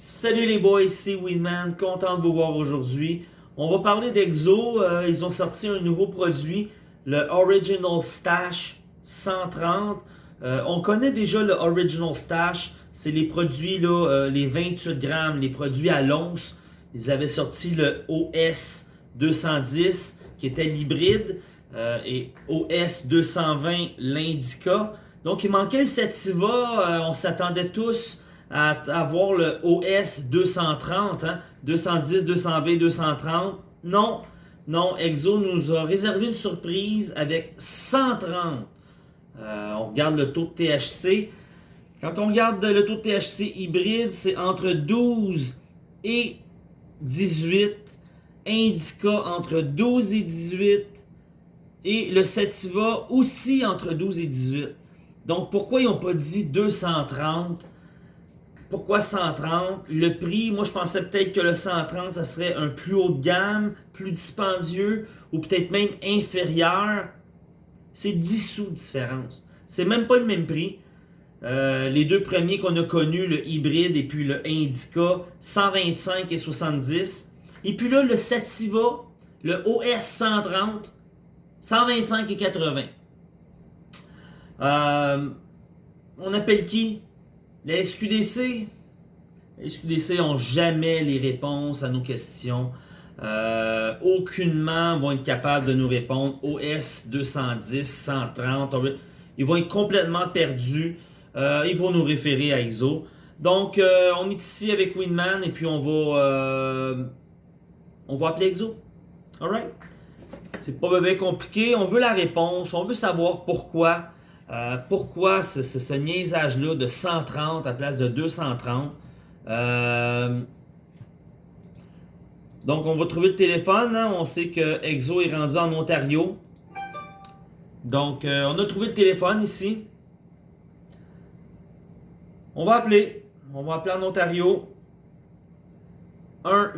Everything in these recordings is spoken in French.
Salut les boys, c'est Winman, content de vous voir aujourd'hui. On va parler d'Exo, euh, ils ont sorti un nouveau produit, le Original Stash 130. Euh, on connaît déjà le Original Stash, c'est les produits, là, euh, les 28 grammes, les produits à l'once. Ils avaient sorti le OS 210 qui était l'hybride et OS 220 l'Indica. Donc il manquait le Sativa, on s'attendait tous à avoir le OS 230, hein? 210, 220, 230. Non, non, Exo nous a réservé une surprise avec 130. Euh, on regarde le taux de THC. Quand on regarde le taux de THC hybride, c'est entre 12 et 18. Indica entre 12 et 18. Et le Sativa aussi entre 12 et 18. Donc pourquoi ils n'ont pas dit 230 pourquoi 130? Le prix, moi je pensais peut-être que le 130, ça serait un plus haut de gamme, plus dispendieux, ou peut-être même inférieur. C'est 10 sous de différence. C'est même pas le même prix. Euh, les deux premiers qu'on a connus, le hybride et puis le Indica, 125 et 70. Et puis là, le Sativa, le OS 130, 125 et 80. Euh, on appelle qui? SQDC, les SQDC n'ont jamais les réponses à nos questions. Euh, aucunement vont être capables de nous répondre. OS 210, 130, ils vont être complètement perdus. Euh, ils vont nous référer à ISO. Donc, euh, on est ici avec Winman et puis on va, on va appeler EXO. Alright? C'est pas bien compliqué. On veut la réponse. On veut savoir pourquoi euh, pourquoi ce, ce, niaisage-là de 130 à place de 230? Euh, donc, on va trouver le téléphone. Hein. On sait que EXO est rendu en Ontario. Donc, euh, on a trouvé le téléphone ici. On va appeler. On va appeler en Ontario. 1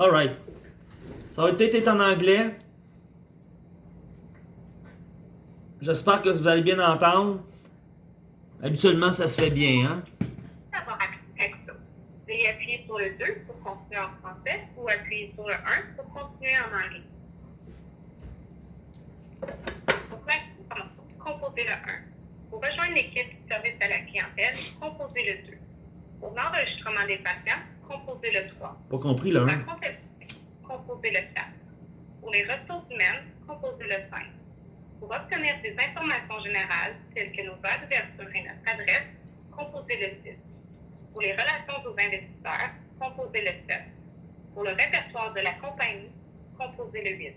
Alright. Ça va peut-être être en anglais. J'espère que vous allez bien entendre. Habituellement, ça se fait bien, hein? Veuillez appuyer sur le 2 pour continuer en français ou appuyer sur le 1 pour continuer en anglais. Pour composez le 1. Pour rejoindre l'équipe service à la clientèle, composez le 2. Pour l'enregistrement des patients, composez le 3. Pas compris le 1. Composez le 4. Pour les ressources humaines, composez le 5. Pour obtenir des informations générales, telles que nos bases d'ouverture et notre adresse, composez le 6. Pour les relations aux investisseurs, composez le 7. Pour le répertoire de la compagnie, composez le 8.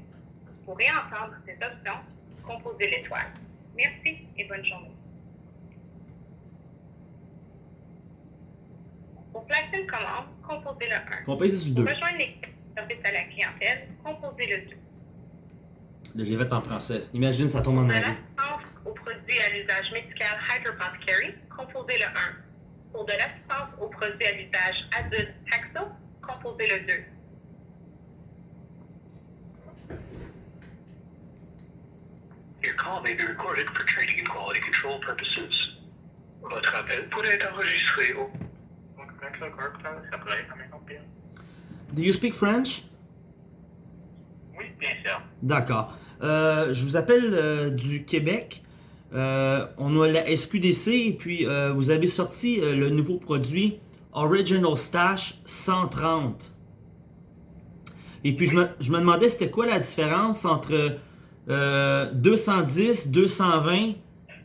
Pour réentendre ces options, composez l'étoile. Merci et bonne journée. Pour placer une commande, composez le 1. Composez le 2. Pour rejoindre l'équipe de service à la clientèle, composez le 2. Là, j'ai fait en français. Imagine, ça tombe en Pour anglais. l'assistance aux produits à l'usage médical Hydropothecary, composez le 1. Pour de l'assistance aux produits à l'usage adulte Taxo, composez le 2. Your call may be recorded for training and quality control purposes. Votre appel pourrait être enregistré au... Do you speak French? Oui, bien sûr. D'accord. Euh, je vous appelle euh, du Québec. Euh, on a la SQDC et puis vous avez sorti le nouveau produit Original Stash 130. Et puis je me, je me demandais c'était quoi la différence entre euh, 210, 220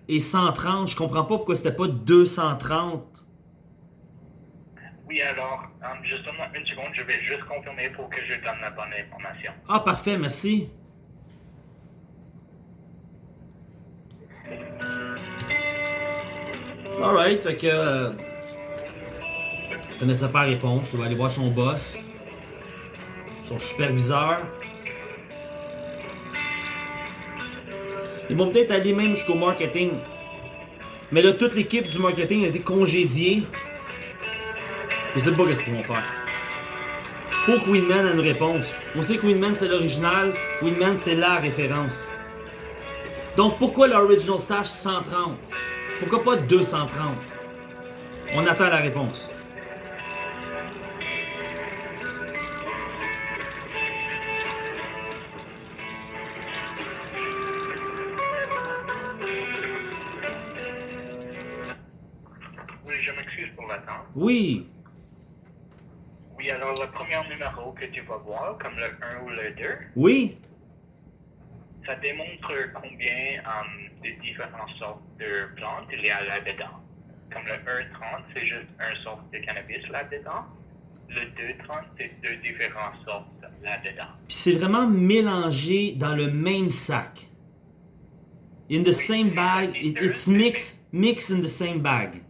et 130. Je comprends pas pourquoi c'était pas 230. Oui, alors, um, juste une, seconde, je vais juste confirmer pour que je donne la bonne information. Ah parfait, merci. Alright, fait que... Euh, je pas la réponse, on va aller voir son boss. Son superviseur. Ils vont peut-être aller même jusqu'au marketing. Mais là, toute l'équipe du marketing a été congédiée. Je sais pas qu'est-ce qu'ils vont faire. Faut que Winman ait une réponse. On sait que Winman c'est l'original, Winman c'est la référence. Donc pourquoi l'Original Stash 130 Pourquoi pas 230 On attend la réponse. Oui, je m'excuse pour l'attente. Oui. Alors le premier numéro que tu vas voir, comme le 1 ou le 2, Oui. ça démontre combien euh, de différentes sortes de plantes il y a là-dedans. Comme le 1,30, c'est juste une sorte de cannabis là-dedans. Le 2,30, c'est deux différentes sortes là-dedans. Puis c'est vraiment mélangé dans le même sac. In the same bag, it- it's mixed, mixed in the same bag.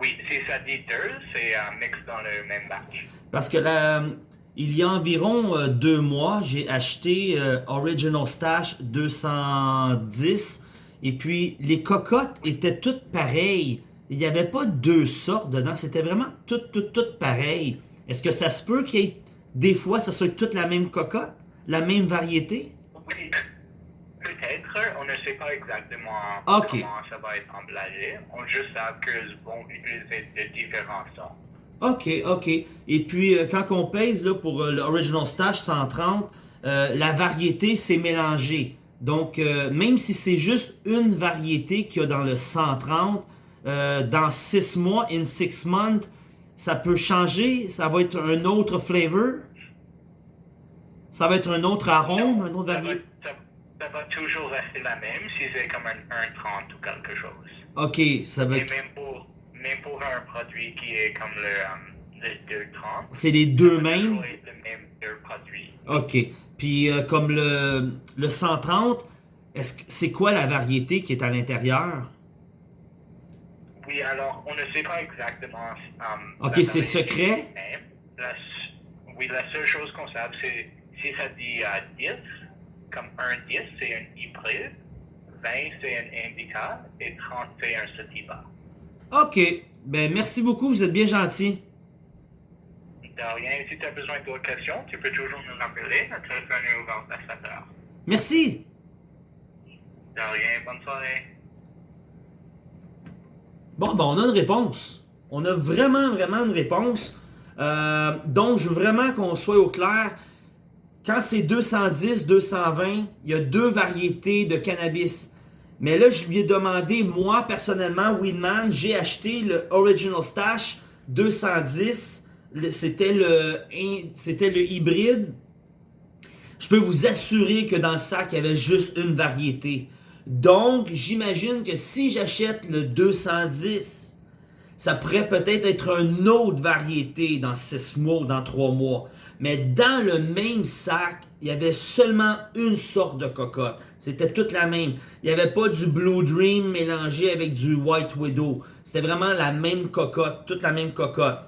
Oui, si ça deux, c'est euh, mixé dans le même batch. Parce que là, il y a environ euh, deux mois, j'ai acheté euh, Original Stash 210 et puis les cocottes étaient toutes pareilles. Il n'y avait pas deux sortes dedans, c'était vraiment toutes, toutes, toutes pareilles. Est-ce que ça se peut qu'il y ait des fois, ça soit toute la même cocotte, la même variété? Oui, sait pas exactement Ok. comment ça va être emballagé. On juste sait qu'ils vont utiliser de différentes sortes. OK, OK. Et puis, euh, quand on pèse là, pour euh, l'Original Stash 130, euh, la variété, c'est mélangé. Donc, euh, même si c'est juste une variété qu'il y a dans le 130, euh, dans 6 mois, in 6 months, ça peut changer. Ça va être un autre flavor? Ça va être un autre arôme, un autre variété? Ça, va toujours rester la même si c'est comme un 1,30 ou quelque chose. OK, ça va Et même pour, même pour un produit qui est comme le, euh, le 2,30, C'est les deux mêmes? le même deux produits. OK. Puis euh, comme le, le 130, est-ce que c'est quoi la variété qui est à l'intérieur? Oui, alors, on ne sait pas exactement. euh, Ok, c'est secret? La oui, la seule chose qu'on sait, c'est si ça dit euh, 10, comme un 10, c'est un hybride, 20, c'est un indica, et 30, c'est un sativa. OK. Ben merci beaucoup, vous êtes bien gentil. De rien, si tu as besoin d'autres questions, tu peux toujours nous rappeler. Notre téléphone est ouvert à 7 heures. Merci. De rien, bonne soirée. Bon, ben on a une réponse. On a vraiment, vraiment une réponse. Euh, donc, je veux vraiment qu'on soit au clair. Quand c'est 210, 220, il y a deux variétés de cannabis. Mais là, je lui ai demandé, moi, personnellement, Winman, j'ai acheté le Original Stash 210. Le- C'était le, le hybride. Je peux vous assurer que dans le sac, il y avait juste une variété. Donc, j'imagine que si j'achète le 210, ça pourrait peut-être être une autre variété dans 6 mois ou dans 3 mois. Mais dans le même sac, il y avait seulement une sorte de cocotte. C'était toute la même. Il n'y avait pas du Blue Dream mélangé avec du White Widow. C'était vraiment la même cocotte, toute la même cocotte.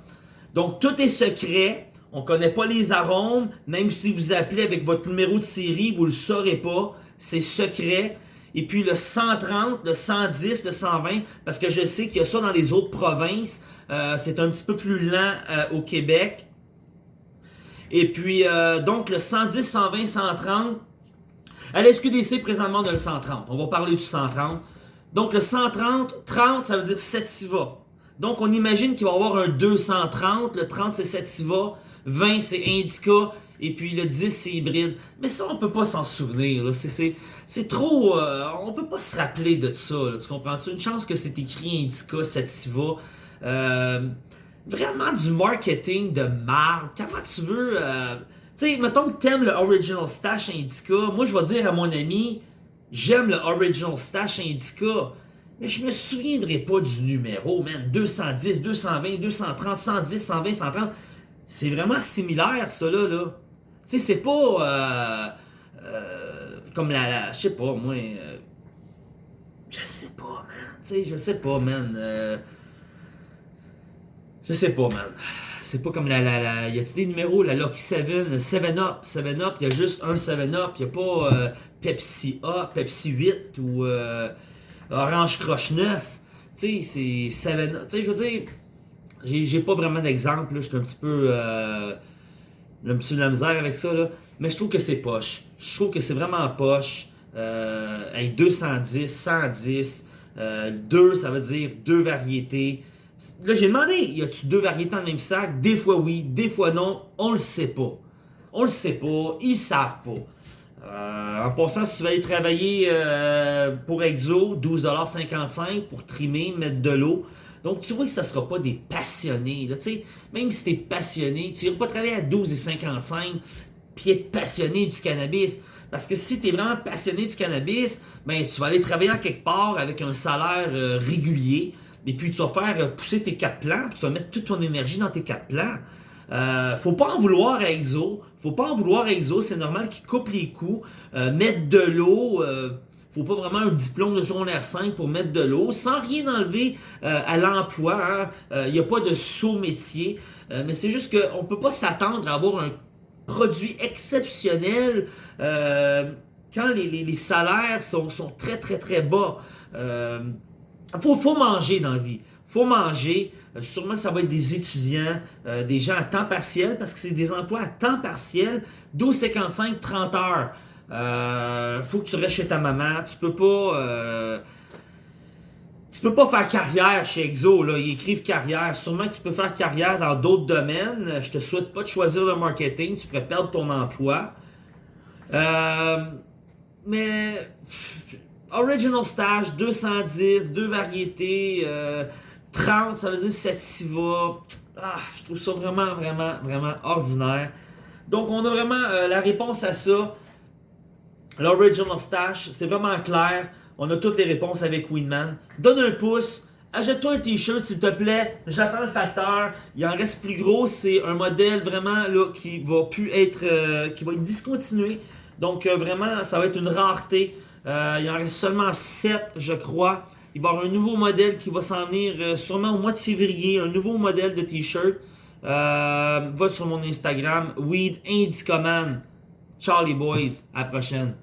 Donc, tout est secret. On connaît pas les arômes. Même si vous appelez avec votre numéro de série, vous le saurez pas. C'est secret. Et puis le 130, le 110, le 120, parce que je sais qu'il y a ça dans les autres provinces. Euh, c'est un petit peu plus lent euh, au Québec. Et puis, euh, donc, le 110, 120, 130. À la SQDC, présentement, on a le 130. On va parler du 130. Donc, le 130, 30, ça veut dire Sativa. Donc, on imagine qu'il va y avoir un 230. Le 30, c'est Sativa. 20, c'est Indica. Et puis, le 10, c'est hybride. Mais ça, on peut pas s'en souvenir. C'est- trop... euh, on peut pas se rappeler de ça. Tu comprends? C'est une chance que c'est écrit Indica, Sativa. Euh, vraiment du marketing de marde. Comment tu veux... euh, tu sais, mettons que t'aimes le Original Stash Indica. Moi, je vais dire à mon ami, j'aime le Original Stash Indica. Mais je me souviendrai pas du numéro, man. 210, 220, 230, 110, 120, 130. C'est vraiment similaire, ça, là. là. Tu sais, c'est pas... euh, euh, comme la... la- je sais pas, moi... euh, je sais pas, man. Tu sais, je sais pas, man. Je sais pas, man. C'est pas comme la. la, la y a-t-il des numéros La Lucky 7, 7 Up. 7 Up, il y a juste un 7 Up. Il y a pas euh, Pepsi A, Pepsi 8 ou euh, Orange Croche 9. Tu sais, c'est 7 Up. Tu sais, je veux dire, j'ai pas vraiment d'exemple. Je suis un petit peu. Euh, un petit peu de la misère avec ça, là. Mais je trouve que c'est poche. Je trouve que c'est vraiment poche. Hey, 210, 110, euh, 2, ça veut dire deux variétés. Là, j'ai demandé, y a-tu deux variétés dans le même sac? Des fois oui, des fois non, on le sait pas. On le sait pas, ils savent pas. Euh, en passant, si tu vas aller travailler euh, pour Exo, 12,55$ pour trimer, mettre de l'eau. Donc, tu vois que ça ne sera pas des passionnés. Là, même si tu es passionné, tu n'iras pas travailler à 12,55$ puis être passionné du cannabis. Parce que si tu es vraiment passionné du cannabis, ben, tu vas aller travailler en quelque part avec un salaire euh, régulier. Et puis, tu vas faire euh, pousser tes quatre plants. Puis tu vas mettre toute ton énergie dans tes quatre plants. Euh, faut pas en vouloir à EXO. Faut pas en vouloir à EXO. C'est normal qu'ils coupent les coûts. Euh, mettre de l'eau. Euh, faut pas vraiment un diplôme de secondaire 5 pour mettre de l'eau. Sans rien enlever à l'emploi. Il hein. n'y a pas de saut métier. mais c'est juste qu'on peut pas s'attendre à avoir un produit exceptionnel quand les, salaires sont, très très très bas. Faut, faut manger dans la vie faut manger. Euh, sûrement, ça va être des étudiants, euh, des gens à temps partiel, parce que c'est des emplois à temps partiel, 12,55, 30 heures. Euh, faut que tu restes chez ta maman. Tu peux pas... Euh, tu peux pas faire carrière chez Exo, là. Ils écrivent carrière. Sûrement que tu peux faire carrière dans d'autres domaines. Je te souhaite pas de choisir le marketing. Tu pourrais perdre ton emploi. Mais... Original Stage, 210, deux variétés... Euh, 30, ça veut dire sativa. Ah, je trouve ça vraiment, vraiment, vraiment ordinaire. Donc, on a vraiment euh, la réponse à ça. L'original stash, c'est vraiment clair. On a toutes les réponses avec Winman. Donne un pouce. Achète-toi un t-shirt s'il te plaît. J'attends le facteur. Il en reste plus gros. C'est un modèle vraiment là, qui va plus être euh, qui va être discontinué. Donc euh, vraiment, ça va être une rareté. Euh, il en reste seulement 7, je crois. Il va y avoir un nouveau modèle qui va s'en venir euh, sûrement au mois de février. Un nouveau modèle de t-shirt. Euh, va sur mon Instagram, Weed Indicoman. Charlie Boys. À la prochaine.